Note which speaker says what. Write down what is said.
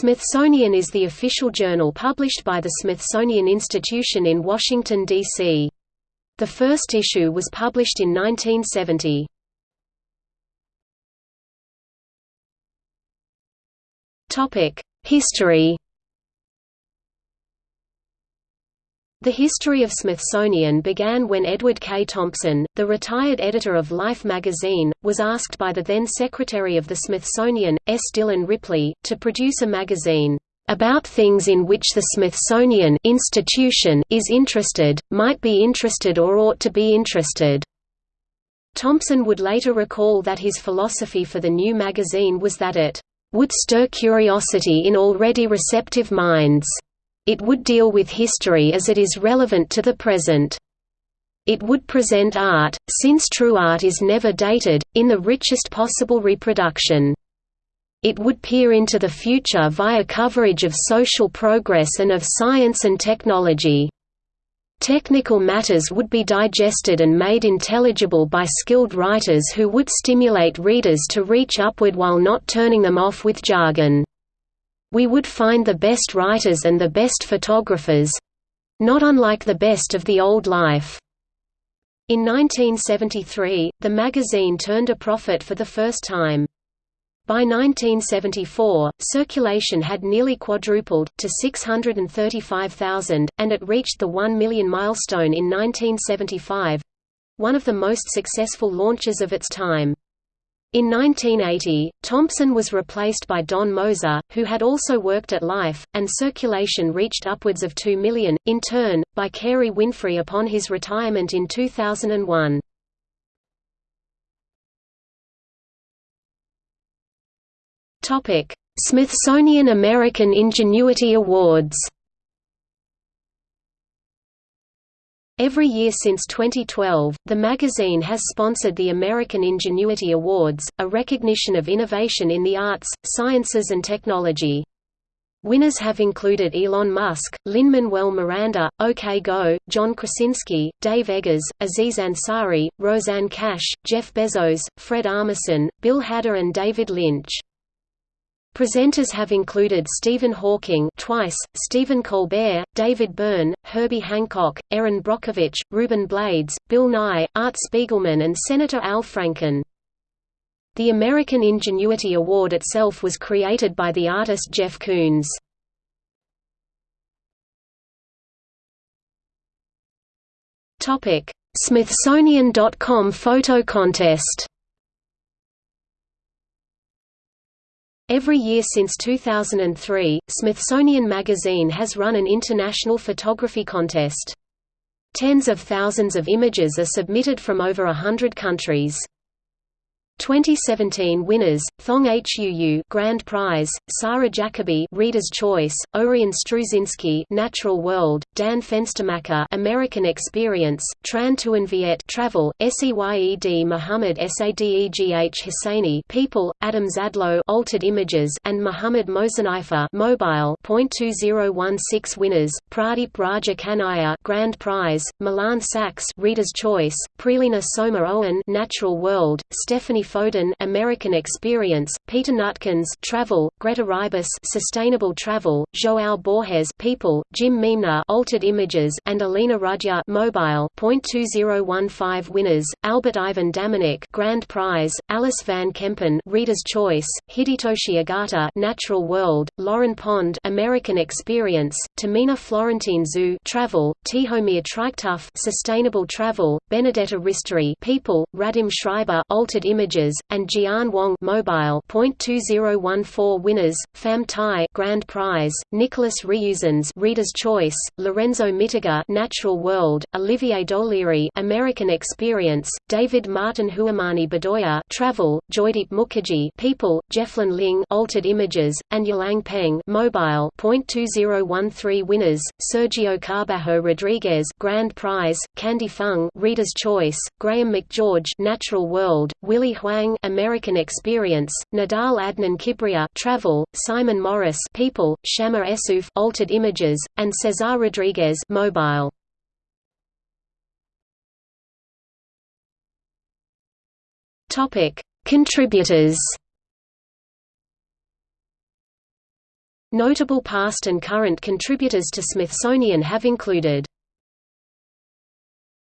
Speaker 1: Smithsonian is the official journal published by the Smithsonian Institution in Washington, D.C. The first issue was published in 1970. History The history of Smithsonian began when Edward K. Thompson, the retired editor of Life magazine, was asked by the then Secretary of the Smithsonian, S. Dillon Ripley, to produce a magazine, "...about things in which the Smithsonian institution is interested, might be interested or ought to be interested." Thompson would later recall that his philosophy for the new magazine was that it would stir curiosity in already receptive minds. It would deal with history as it is relevant to the present. It would present art, since true art is never dated, in the richest possible reproduction. It would peer into the future via coverage of social progress and of science and technology. Technical matters would be digested and made intelligible by skilled writers who would stimulate readers to reach upward while not turning them off with jargon. We would find the best writers and the best photographers—not unlike the best of the old life. In 1973, the magazine turned a profit for the first time. By 1974, circulation had nearly quadrupled, to 635,000, and it reached the 1 million milestone in 1975—one of the most successful launches of its time. In 1980, Thompson was replaced by Don Moser, who had also worked at Life, and circulation reached upwards of 2 million, in turn, by Carey Winfrey upon his retirement in 2001. Smithsonian American Ingenuity Awards Every year since 2012, the magazine has sponsored the American Ingenuity Awards, a recognition of innovation in the arts, sciences and technology. Winners have included Elon Musk, Lin-Manuel Miranda, OK Go, John Krasinski, Dave Eggers, Aziz Ansari, Rosanne Cash, Jeff Bezos, Fred Armisen, Bill Hader and David Lynch. Presenters have included Stephen Hawking twice, Stephen Colbert, David Byrne, Herbie Hancock, Erin Brockovich, Ruben Blades, Bill Nye, Art Spiegelman and Senator Al Franken. The American Ingenuity Award itself was created by the artist Jeff Koons. Smithsonian.com photo contest Every year since 2003, Smithsonian Magazine has run an international photography contest. Tens of thousands of images are submitted from over a hundred countries. 2017 winners: Thong Huu Grand Prize, Sarah Jacoby Reader's Choice, Orion Struzinski Natural World, Dan Fenstermacher American Experience, Tran Tuan Viet Travel, Seyed Muhammad Sadegh Husseini People, Adam Zadlow Altered Images and Muhammad Mosanaifa Mobile. 2016 winners: Pradeep Raja Kanaya Grand Prize, Milan Sachs Reader's Choice, Prelina Soma Owen Natural World, Stephanie Foden American Experience, Peter Nutkins Travel, Greta Ribas Sustainable Travel, João Borges People, Jim Meemner Altered Images and Alina Rudya Mobile. 2015 winners: Albert Ivan Damanik Grand Prize, Alice Van Kempen Reader's Choice, Hidetoshi Agata Natural World, Lauren Pond American Experience, Tamina Florentine Zoo Travel, Tihomir Triktuff Sustainable Travel, Benedetta Ristori People, Radim Schreiber Altered Images And Jian Wang Mobile. 2014 winners: Pham Tai Grand Prize, Nicholas Reusens Reader's Choice, Lorenzo Mittiga Natural World, Olivier Doliri American Experience, David Martin Huamani Bedoya Travel, Joydeep Mukherjee People, Jefflin Ling Altered Images, and Yalang Peng Mobile. 2013 winners: Sergio Carbajo Rodriguez Grand Prize, Candy Fung Reader's Choice, Graham McGeorge Natural World, Willie Huang American Experience, Nadal Adnan Kibria Travel, Simon Morris People, Shama Esuf Altered Images, and Cesar Rodriguez Mobile. Topic: Contributors Notable past and current contributors to Smithsonian have included